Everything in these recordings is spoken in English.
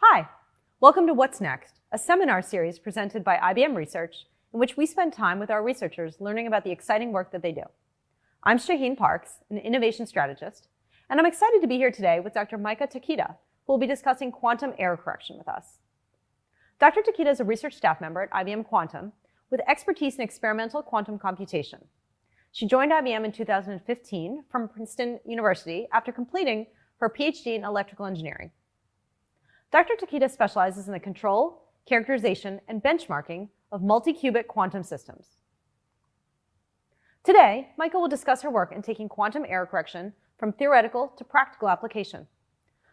Hi, welcome to What's Next, a seminar series presented by IBM Research in which we spend time with our researchers learning about the exciting work that they do. I'm Shaheen Parks, an innovation strategist, and I'm excited to be here today with Dr. Maika Takita, who will be discussing quantum error correction with us. Dr. Takita is a research staff member at IBM Quantum with expertise in experimental quantum computation. She joined IBM in 2015 from Princeton University after completing her PhD in electrical engineering. Dr. Takita specializes in the control, characterization, and benchmarking of multi-qubit quantum systems. Today, Maika will discuss her work in taking quantum error correction from theoretical to practical application.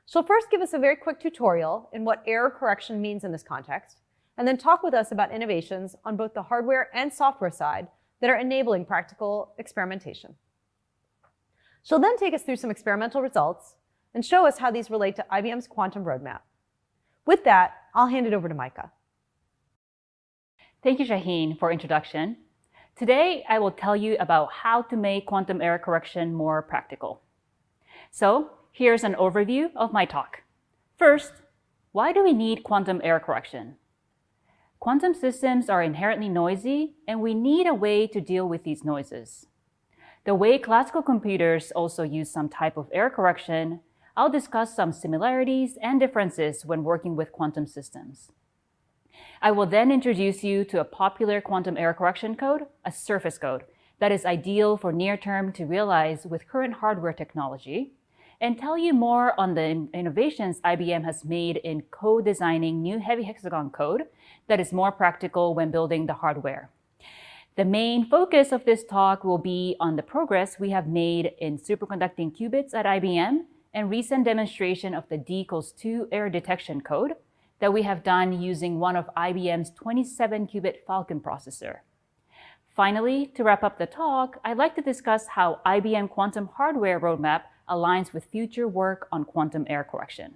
She'll first give us a very quick tutorial in what error correction means in this context, and then talk with us about innovations on both the hardware and software side that are enabling practical experimentation. She'll then take us through some experimental results and show us how these relate to IBM's quantum roadmap. With that, I'll hand it over to Maika. Thank you, Shaheen, for introduction. Today, I will tell you about how to make quantum error correction more practical. So here's an overview of my talk. First, why do we need quantum error correction? Quantum systems are inherently noisy, and we need a way to deal with these noises. The way classical computers also use some type of error correction I'll discuss some similarities and differences when working with quantum systems. I will then introduce you to a popular quantum error correction code, a surface code, that is ideal for near term to realize with current hardware technology, and tell you more on the innovations IBM has made in co-designing new heavy hexagon code that is more practical when building the hardware. The main focus of this talk will be on the progress we have made in superconducting qubits at IBM and recent demonstration of the D equals 2 error detection code that we have done using one of IBM's 27-qubit Falcon processor. Finally, to wrap up the talk, I'd like to discuss how IBM quantum hardware roadmap aligns with future work on quantum error correction.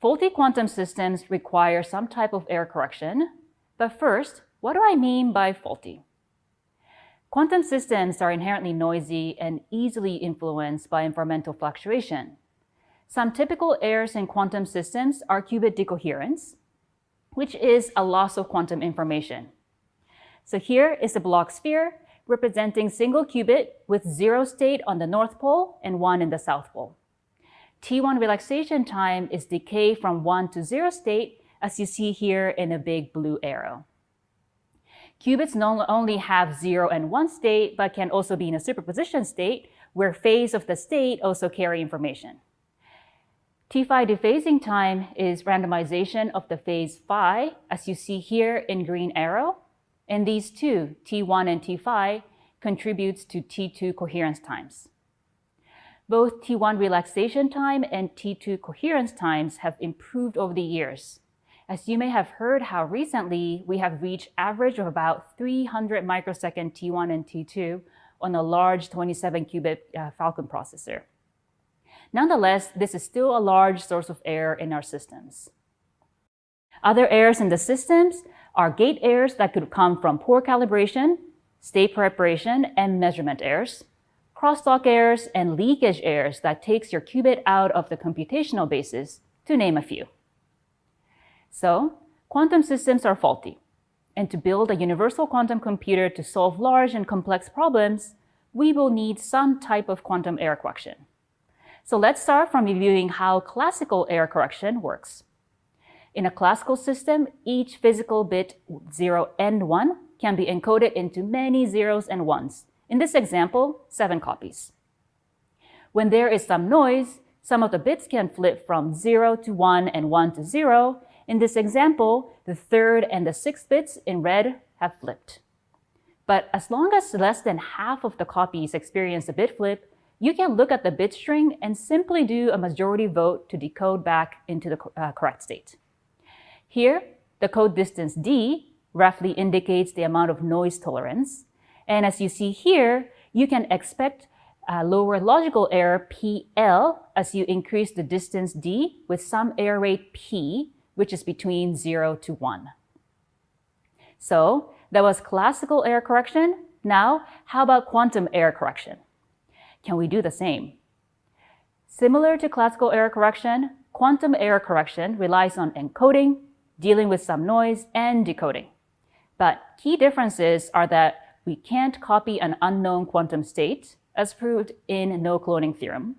Faulty quantum systems require some type of error correction, but first, what do I mean by faulty? Quantum systems are inherently noisy and easily influenced by environmental fluctuation. Some typical errors in quantum systems are qubit decoherence, which is a loss of quantum information. So here is a Bloch sphere representing single qubit with zero state on the north pole and one in the south pole. T1 relaxation time is decay from one to zero state, as you see here in a big blue arrow. Qubits not only have zero and one state, but can also be in a superposition state where phase of the state also carry information. Tφ dephasing time is randomization of the phase phi, as you see here in green arrow. And these two, T1 and Tφ, contributes to T2 coherence times. Both T1 relaxation time and T2 coherence times have improved over the years, as you may have heard how recently we have reached average of about 300 microsecond T1 and T2 on a large 27-qubit uh, Falcon processor. Nonetheless, this is still a large source of error in our systems. Other errors in the systems are gate errors that could come from poor calibration, state preparation, and measurement errors, crosstalk errors, and leakage errors that takes your qubit out of the computational basis, to name a few. So quantum systems are faulty. And to build a universal quantum computer to solve large and complex problems, we will need some type of quantum error correction. So let's start from reviewing how classical error correction works. In a classical system, each physical bit 0 and 1 can be encoded into many zeros and ones. In this example, seven copies. When there is some noise, some of the bits can flip from 0 to 1 and 1 to 0, in this example, the third and the sixth bits in red have flipped. But as long as less than half of the copies experience a bit flip, you can look at the bit string and simply do a majority vote to decode back into the uh, correct state. Here, the code distance d roughly indicates the amount of noise tolerance. And as you see here, you can expect a lower logical error PL as you increase the distance d with some error rate P which is between 0 to 1. So that was classical error correction. Now, how about quantum error correction? Can we do the same? Similar to classical error correction, quantum error correction relies on encoding, dealing with some noise, and decoding. But key differences are that we can't copy an unknown quantum state, as proved in no cloning theorem.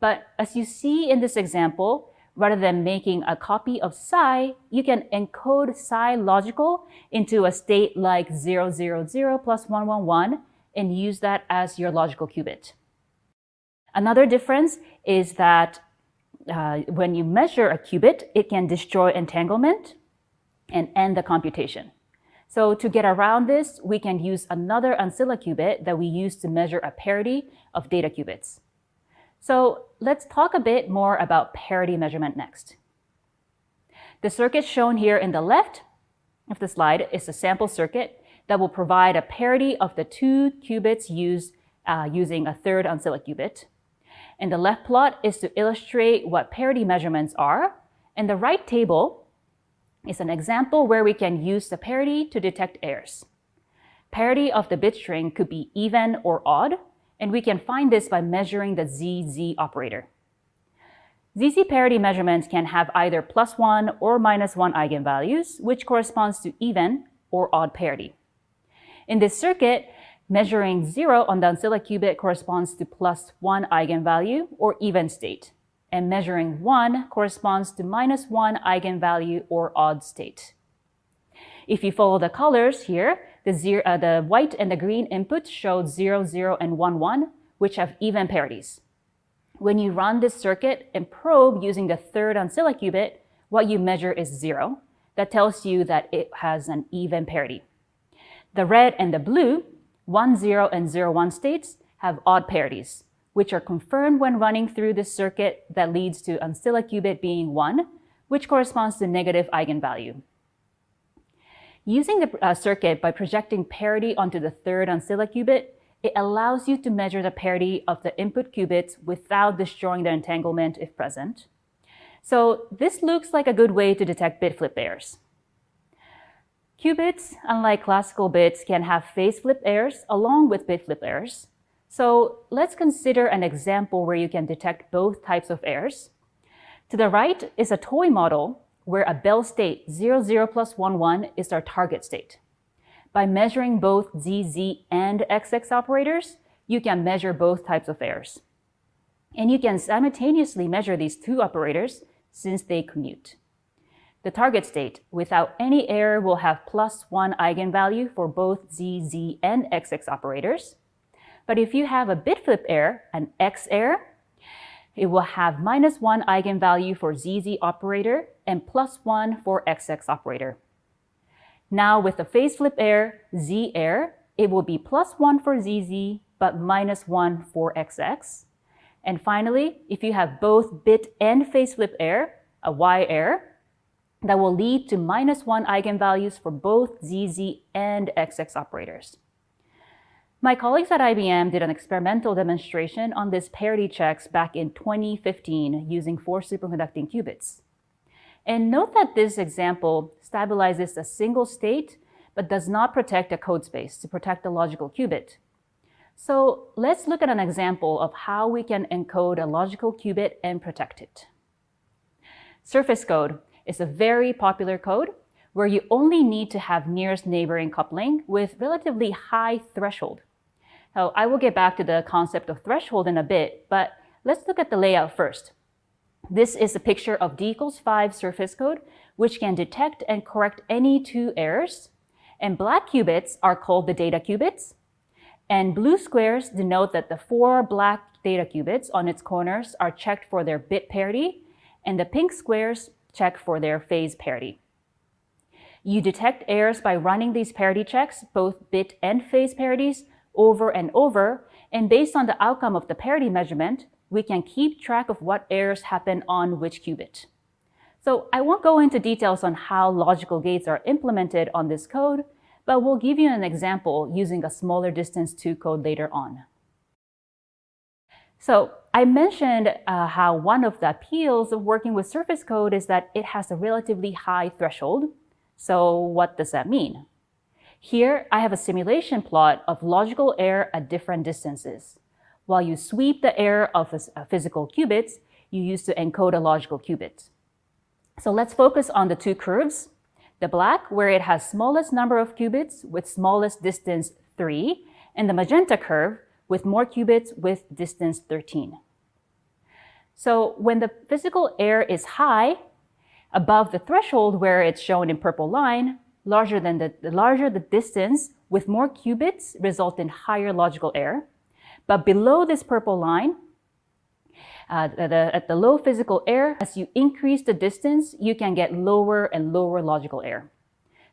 But as you see in this example, rather than making a copy of psi, you can encode psi logical into a state like 000 plus 111 and use that as your logical qubit. Another difference is that uh, when you measure a qubit, it can destroy entanglement and end the computation. So to get around this, we can use another ancilla qubit that we use to measure a parity of data qubits. So let's talk a bit more about parity measurement next. The circuit shown here in the left of the slide is a sample circuit that will provide a parity of the two qubits used uh, using a third ancilla qubit. And the left plot is to illustrate what parity measurements are. And the right table is an example where we can use the parity to detect errors. Parity of the bit string could be even or odd, and we can find this by measuring the ZZ operator. ZZ parity measurements can have either plus 1 or minus 1 eigenvalues, which corresponds to even or odd parity. In this circuit, measuring 0 on the ancilla qubit corresponds to plus 1 eigenvalue or even state, and measuring 1 corresponds to minus 1 eigenvalue or odd state. If you follow the colors here, the, zero, uh, the white and the green inputs show 0, 0, and 1, 1, which have even parities. When you run this circuit and probe using the third ancilla qubit, what you measure is 0. That tells you that it has an even parity. The red and the blue, 1, 0, and 0, 1 states have odd parities, which are confirmed when running through this circuit that leads to ancilla qubit being 1, which corresponds to negative eigenvalue. Using the uh, circuit by projecting parity onto the third ancilla qubit, it allows you to measure the parity of the input qubits without destroying the entanglement if present. So this looks like a good way to detect bit flip errors. Qubits, unlike classical bits, can have phase flip errors along with bit flip errors. So let's consider an example where you can detect both types of errors. To the right is a toy model where a Bell state 0, 0 plus 1, 1 is our target state. By measuring both ZZ and XX operators, you can measure both types of errors. And you can simultaneously measure these two operators since they commute. The target state without any error will have plus 1 eigenvalue for both ZZ and XX operators. But if you have a bit flip error, an X error, it will have minus 1 eigenvalue for ZZ operator and plus 1 for XX operator. Now with the phase flip error, Z error, it will be plus 1 for ZZ, but minus 1 for XX. And finally, if you have both bit and phase flip error, a Y error, that will lead to minus 1 eigenvalues for both ZZ and XX operators. My colleagues at IBM did an experimental demonstration on this parity checks back in 2015 using four superconducting qubits. And note that this example stabilizes a single state, but does not protect a code space to protect the logical qubit. So let's look at an example of how we can encode a logical qubit and protect it. Surface code is a very popular code where you only need to have nearest neighboring coupling with relatively high threshold. I will get back to the concept of threshold in a bit, but let's look at the layout first. This is a picture of D equals 5 surface code, which can detect and correct any two errors. And black qubits are called the data qubits. And blue squares denote that the four black data qubits on its corners are checked for their bit parity, and the pink squares check for their phase parity. You detect errors by running these parity checks, both bit and phase parities, over and over, and based on the outcome of the parity measurement, we can keep track of what errors happen on which qubit. So I won't go into details on how logical gates are implemented on this code, but we'll give you an example using a smaller distance 2 code later on. So I mentioned uh, how one of the appeals of working with surface code is that it has a relatively high threshold. So what does that mean? Here, I have a simulation plot of logical error at different distances. While you sweep the error of uh, physical qubits, you use to encode a logical qubit. So let's focus on the two curves. The black, where it has smallest number of qubits with smallest distance 3, and the magenta curve with more qubits with distance 13. So when the physical error is high, above the threshold where it's shown in purple line, larger than the, the larger the distance with more qubits result in higher logical error. But below this purple line, uh, the, at the low physical error, as you increase the distance, you can get lower and lower logical error.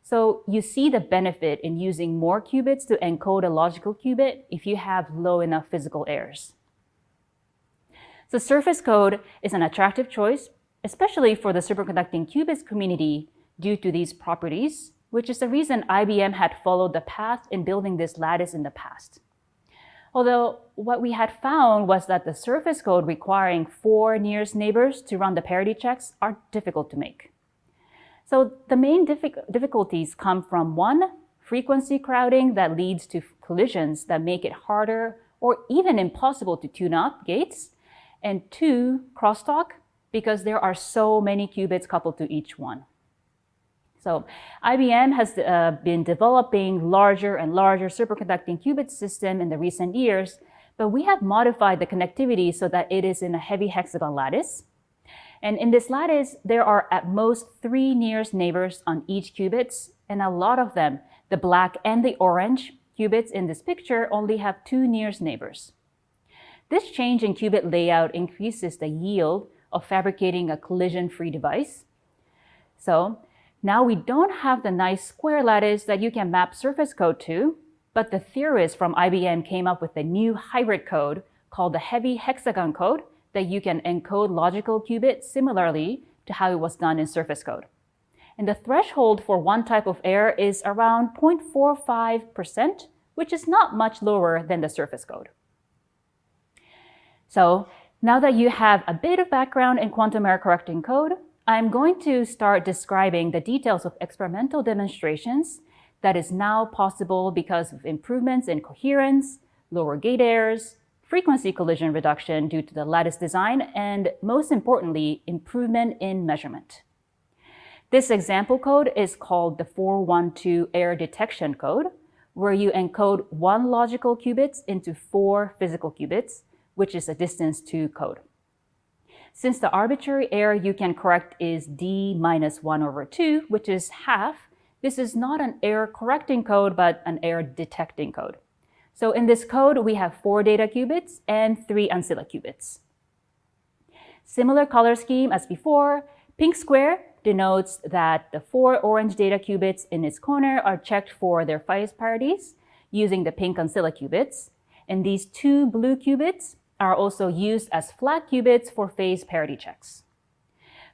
So you see the benefit in using more qubits to encode a logical qubit if you have low enough physical errors. So surface code is an attractive choice, especially for the superconducting qubits community due to these properties, which is the reason IBM had followed the path in building this lattice in the past. Although what we had found was that the surface code requiring four nearest neighbors to run the parity checks are difficult to make. So the main difficulties come from one, frequency crowding that leads to collisions that make it harder or even impossible to tune up gates, and two, crosstalk, because there are so many qubits coupled to each one. So IBM has uh, been developing larger and larger superconducting qubit system in the recent years, but we have modified the connectivity so that it is in a heavy hexagon lattice. And in this lattice, there are at most three nearest neighbors on each qubits, and a lot of them, the black and the orange qubits in this picture only have two nearest neighbors. This change in qubit layout increases the yield of fabricating a collision-free device. So now we don't have the nice square lattice that you can map surface code to, but the theorists from IBM came up with a new hybrid code called the heavy hexagon code that you can encode logical qubits similarly to how it was done in surface code. And the threshold for one type of error is around 0.45%, which is not much lower than the surface code. So now that you have a bit of background in quantum error correcting code, I'm going to start describing the details of experimental demonstrations that is now possible because of improvements in coherence, lower gate errors, frequency collision reduction due to the lattice design, and most importantly, improvement in measurement. This example code is called the 412 error detection code, where you encode one logical qubits into four physical qubits, which is a distance 2 code. Since the arbitrary error you can correct is d minus 1 over 2, which is half, this is not an error correcting code, but an error detecting code. So in this code, we have four data qubits and three ancilla qubits. Similar color scheme as before, pink square denotes that the four orange data qubits in its corner are checked for their phase parities using the pink ancilla qubits. And these two blue qubits are also used as flag qubits for phase parity checks.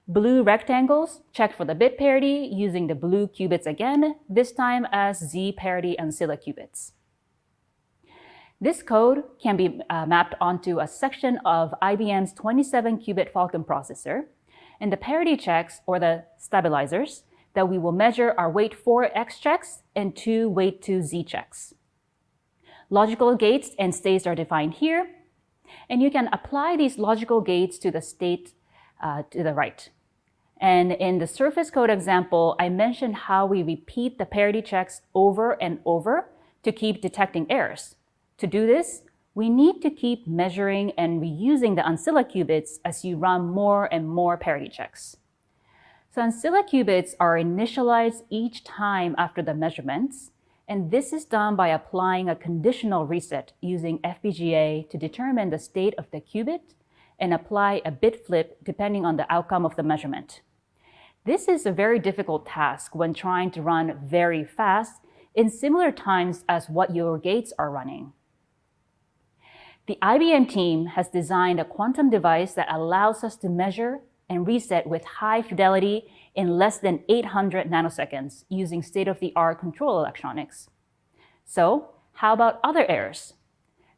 Blue rectangles check for the bit parity using the blue qubits again, this time as Z parity ancilla qubits. This code can be uh, mapped onto a section of IBM's 27-qubit Falcon processor, and the parity checks, or the stabilizers, that we will measure are weight 4 X checks and two weight 2 Z checks. Logical gates and states are defined here, and you can apply these logical gates to the state uh, to the right. And in the surface code example, I mentioned how we repeat the parity checks over and over to keep detecting errors. To do this, we need to keep measuring and reusing the ancilla qubits as you run more and more parity checks. So ancilla qubits are initialized each time after the measurements, and this is done by applying a conditional reset using FPGA to determine the state of the qubit and apply a bit flip depending on the outcome of the measurement. This is a very difficult task when trying to run very fast in similar times as what your gates are running. The IBM team has designed a quantum device that allows us to measure and reset with high fidelity in less than 800 nanoseconds using state-of-the-art control electronics. So how about other errors?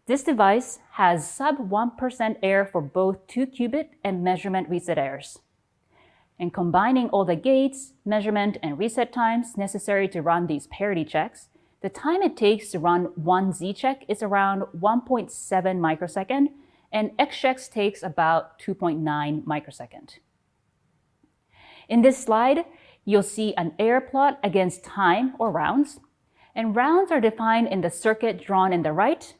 This device has sub 1% error for both 2-qubit and measurement reset errors. And combining all the gates, measurement, and reset times necessary to run these parity checks, the time it takes to run one Z-check is around 1.7 microsecond, and XCheck takes about 2.9 microsecond. In this slide, you'll see an error plot against time or rounds, and rounds are defined in the circuit drawn in the right,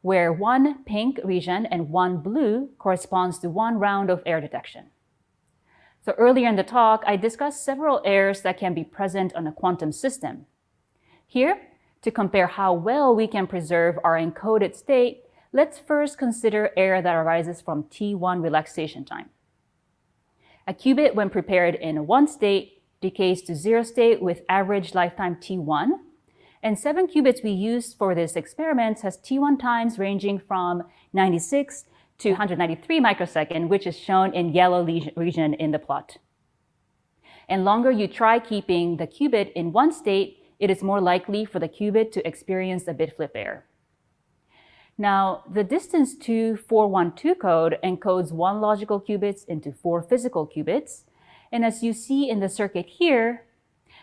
where one pink region and one blue corresponds to one round of error detection. So earlier in the talk, I discussed several errors that can be present on a quantum system. Here, to compare how well we can preserve our encoded state, let's first consider error that arises from T1 relaxation time. A qubit, when prepared in one state, decays to zero state with average lifetime T1, and seven qubits we used for this experiment has T1 times ranging from 96 to 193 microsecond, which is shown in yellow region in the plot. And longer you try keeping the qubit in one state, it is more likely for the qubit to experience a bit flip error. Now, the distance to 412 code encodes one logical qubits into four physical qubits. And as you see in the circuit here,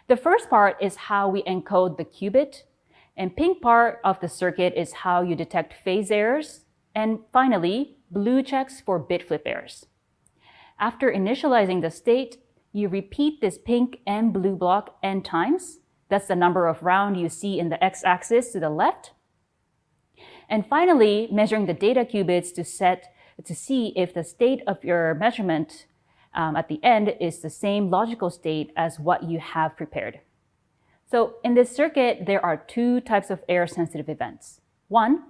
the first part is how we encode the qubit, and pink part of the circuit is how you detect phase errors, and finally, blue checks for bit flip errors. After initializing the state, you repeat this pink and blue block n times. That's the number of round you see in the x-axis to the left. And finally, measuring the data qubits to set to see if the state of your measurement um, at the end is the same logical state as what you have prepared. So in this circuit, there are two types of error-sensitive events. One,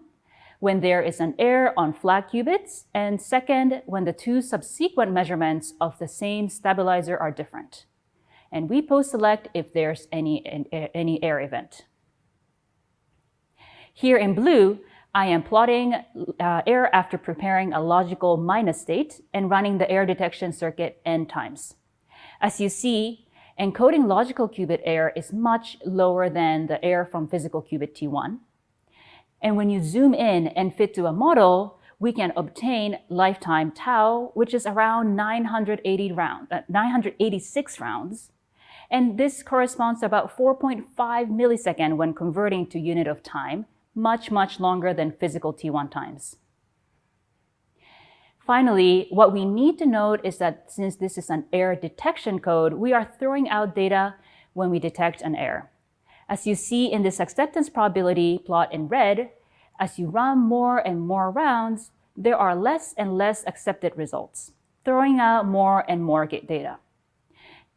when there is an error on flag qubits, and second, when the two subsequent measurements of the same stabilizer are different. And we post-select if there's any, any error event. Here in blue, I am plotting uh, error after preparing a logical minus state and running the error detection circuit n times. As you see, encoding logical qubit error is much lower than the error from physical qubit T1. And when you zoom in and fit to a model, we can obtain lifetime tau, which is around 980 round, uh, 986 rounds. And this corresponds to about 4.5 millisecond when converting to unit of time, much, much longer than physical T1 times. Finally, what we need to note is that since this is an error detection code, we are throwing out data when we detect an error. As you see in this acceptance probability plot in red, as you run more and more rounds, there are less and less accepted results, throwing out more and more data.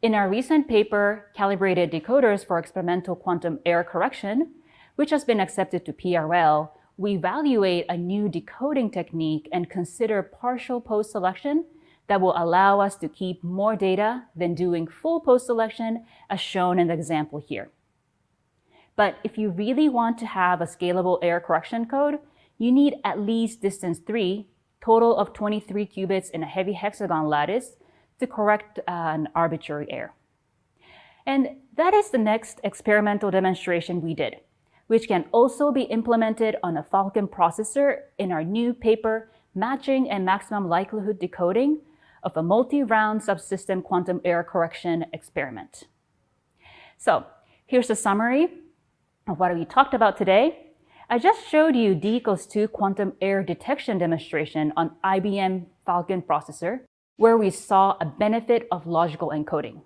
In our recent paper, Calibrated Decoders for Experimental Quantum Error Correction, which has been accepted to PRL, we evaluate a new decoding technique and consider partial post-selection that will allow us to keep more data than doing full post-selection as shown in the example here. But if you really want to have a scalable error correction code, you need at least distance 3, total of 23 qubits in a heavy hexagon lattice to correct uh, an arbitrary error. And that is the next experimental demonstration we did, which can also be implemented on a Falcon processor in our new paper, Matching and Maximum Likelihood Decoding of a multi-round subsystem quantum error correction experiment. So here's a summary of what we talked about today, I just showed you D equals 2 quantum error detection demonstration on IBM Falcon processor, where we saw a benefit of logical encoding.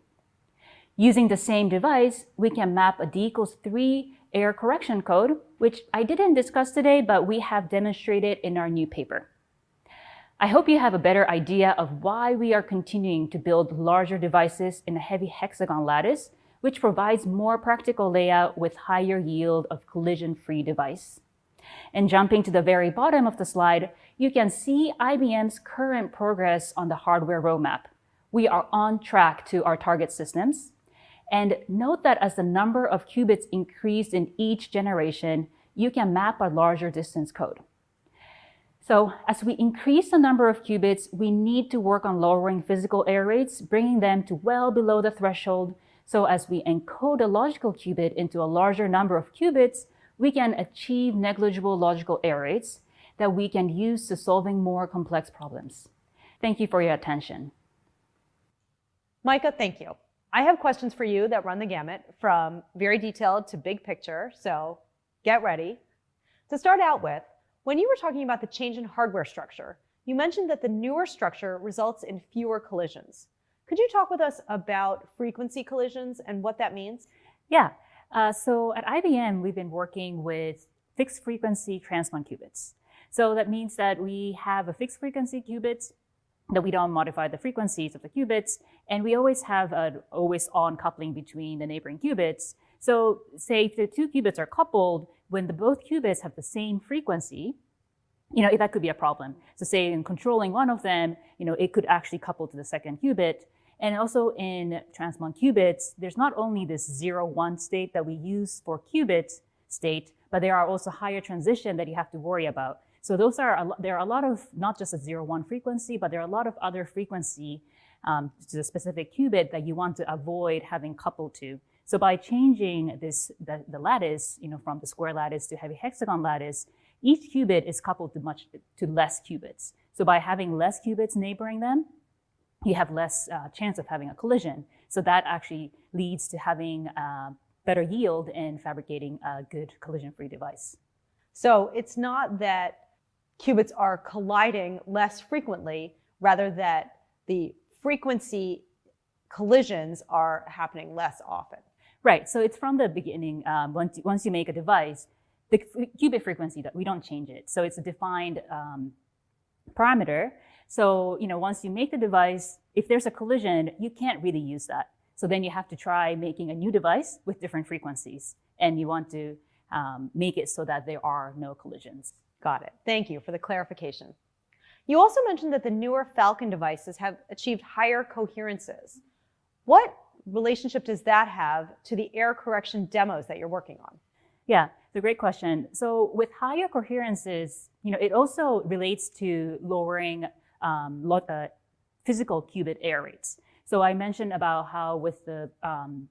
Using the same device, we can map a D equals 3 error correction code, which I didn't discuss today, but we have demonstrated in our new paper. I hope you have a better idea of why we are continuing to build larger devices in a heavy hexagon lattice which provides more practical layout with higher yield of collision-free device. And jumping to the very bottom of the slide, you can see IBM's current progress on the hardware roadmap. We are on track to our target systems. And note that as the number of qubits increase in each generation, you can map a larger distance code. So as we increase the number of qubits, we need to work on lowering physical error rates, bringing them to well below the threshold so as we encode a logical qubit into a larger number of qubits, we can achieve negligible logical error rates that we can use to solving more complex problems. Thank you for your attention. Maika, thank you. I have questions for you that run the gamut from very detailed to big picture, so get ready. To start out with, When you were talking about the change in hardware structure, you mentioned that the newer structure results in fewer collisions. Could you talk with us about frequency collisions and what that means? Yeah. Uh, so at IBM, we've been working with fixed frequency transmon qubits. So that means that we have a fixed frequency qubits that we don't modify the frequencies of the qubits, and we always have an always on coupling between the neighboring qubits. So say if the two qubits are coupled, when the both qubits have the same frequency, you know, that could be a problem. So say in controlling one of them, you know, it could actually couple to the second qubit. And also in transmon qubits, there's not only this zero one state that we use for qubit state, but there are also higher transition that you have to worry about. So those are, a, there are a lot of, not just a zero one frequency, but there are a lot of other frequency um, to the specific qubit that you want to avoid having coupled to. So by changing this, the, the lattice, you know, from the square lattice to heavy hexagon lattice, each qubit is coupled to much, to less qubits. So by having less qubits neighboring them, you have less uh, chance of having a collision. So that actually leads to having uh, better yield and fabricating a good collision-free device. So it's not that qubits are colliding less frequently, rather that the frequency collisions are happening less often. Right. So it's from the beginning. Um, once, once you make a device, the qubit frequency, that we don't change it. So it's a defined um, parameter. So, you know, once you make the device, if there's a collision, you can't really use that. So then you have to try making a new device with different frequencies. And you want to um, make it so that there are no collisions. Got it. Thank you for the clarification. You also mentioned that the newer Falcon devices have achieved higher coherences. What relationship does that have to the error correction demos that you're working on? Yeah, it's a great question. So with higher coherences, you know, it also relates to lowering um, lot, uh, physical qubit error rates. So I mentioned about how with the um,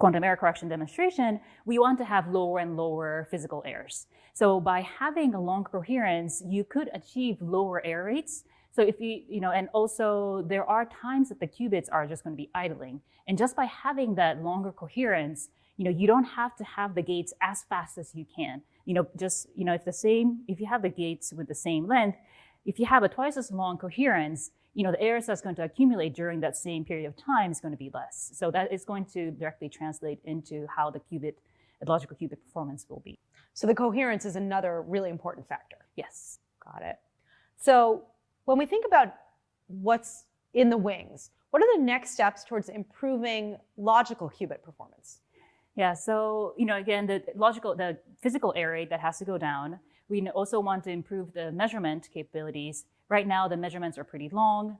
quantum error correction demonstration, we want to have lower and lower physical errors. So by having a long coherence, you could achieve lower error rates. So if you, you know, and also there are times that the qubits are just going to be idling. And just by having that longer coherence, you know, you don't have to have the gates as fast as you can. You know, just, you know, if the same, if you have the gates with the same length, if you have a twice as long coherence, you know, the errors that's going to accumulate during that same period of time is going to be less. So that is going to directly translate into how the qubit, the logical qubit performance will be. So the coherence is another really important factor. Yes. Got it. So when we think about what's in the wings, what are the next steps towards improving logical qubit performance? Yeah, so, you know, again, the logical, the physical error rate that has to go down. We also want to improve the measurement capabilities. Right now, the measurements are pretty long.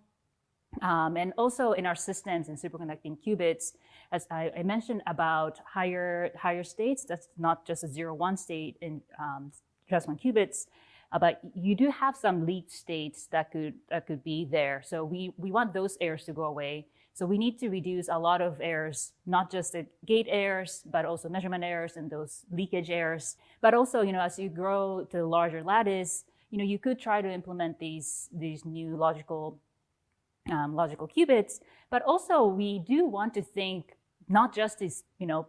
Um, and also in our systems and superconducting qubits, as I, I, mentioned about higher, higher states, that's not just a zero one state in um, just one qubits, uh, but you do have some leaked states that could, that could be there. So we, we want those errors to go away. So we need to reduce a lot of errors, not just the gate errors, but also measurement errors and those leakage errors. But also, you know, as you grow to larger lattice, you know, you could try to implement these, these new logical, um, logical qubits. But also we do want to think not just as, you know,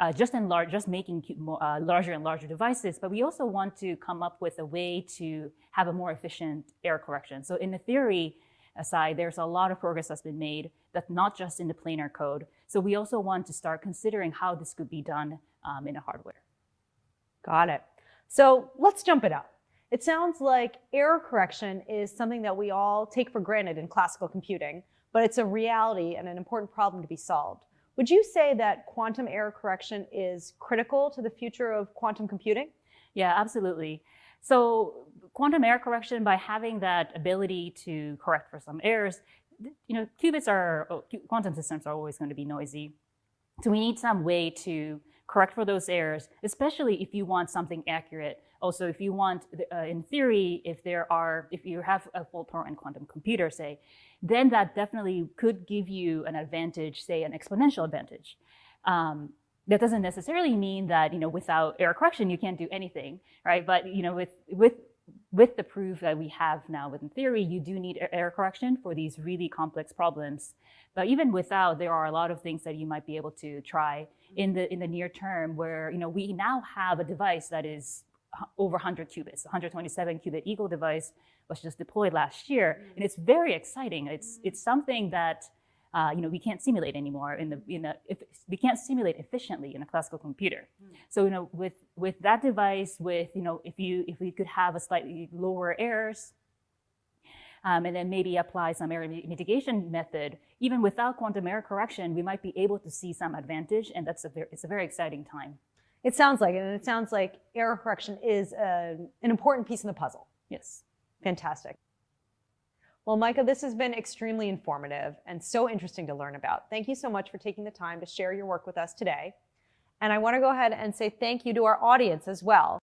uh, just in large, just making more, uh, larger and larger devices, but we also want to come up with a way to have a more efficient error correction. So in the theory, aside, there's a lot of progress that's been made that's not just in the planar code. So we also want to start considering how this could be done um, in a hardware. Got it. So let's jump it up. It sounds like error correction is something that we all take for granted in classical computing, but it's a reality and an important problem to be solved. Would you say that quantum error correction is critical to the future of quantum computing? Yeah, absolutely. So quantum error correction, by having that ability to correct for some errors, you know, qubits are, oh, quantum systems are always going to be noisy. So we need some way to correct for those errors, especially if you want something accurate. Also, if you want, uh, in theory, if there are, if you have a fault-tolerant quantum computer, say, then that definitely could give you an advantage, say an exponential advantage. Um, that doesn't necessarily mean that, you know, without error correction, you can't do anything, right? But, you know, with, with with the proof that we have now within theory, you do need error correction for these really complex problems. But even without, there are a lot of things that you might be able to try in the in the near term where you know we now have a device that is over 100 qubits. 127 qubit Eagle device was just deployed last year, and it's very exciting. It's it's something that uh, you know we can't simulate anymore in the in a, if, we can't simulate efficiently in a classical computer. So you know with with that device, with you know if you if we could have a slightly lower errors um, and then maybe apply some error mitigation method, even without quantum error correction, we might be able to see some advantage, and that's a very, it's a very exciting time. It sounds like it, and it sounds like error correction is a, an important piece in the puzzle. Yes. Fantastic. Well, Maika, this has been extremely informative and so interesting to learn about. Thank you so much for taking the time to share your work with us today. And I want to go ahead and say thank you to our audience as well.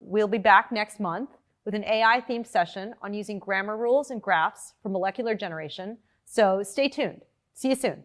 We'll be back next month with an AI themed session on using grammar rules and graphs for molecular generation. So stay tuned. See you soon.